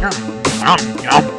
Nom, nom, nom.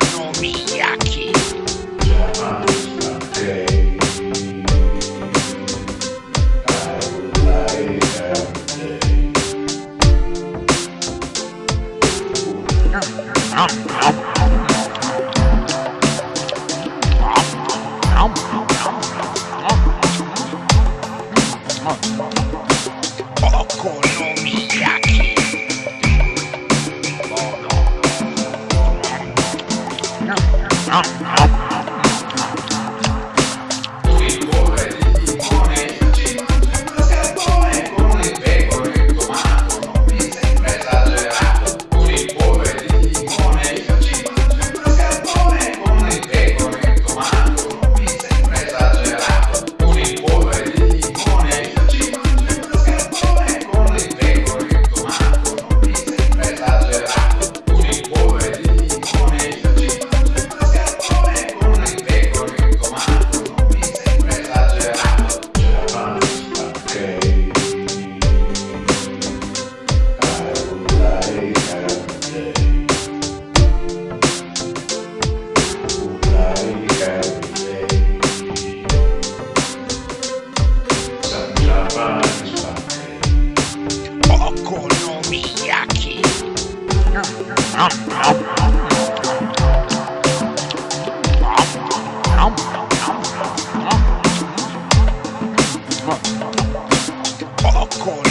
Okonomiyaki.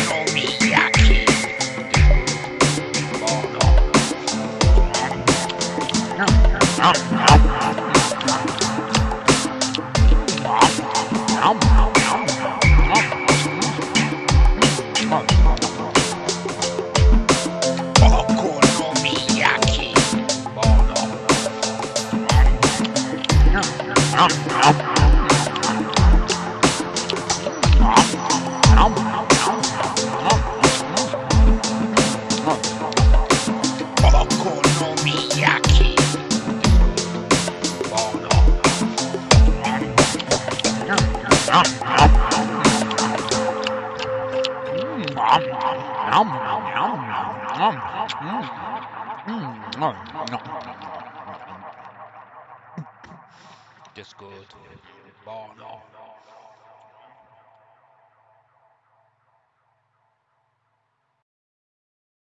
Just good. Buono.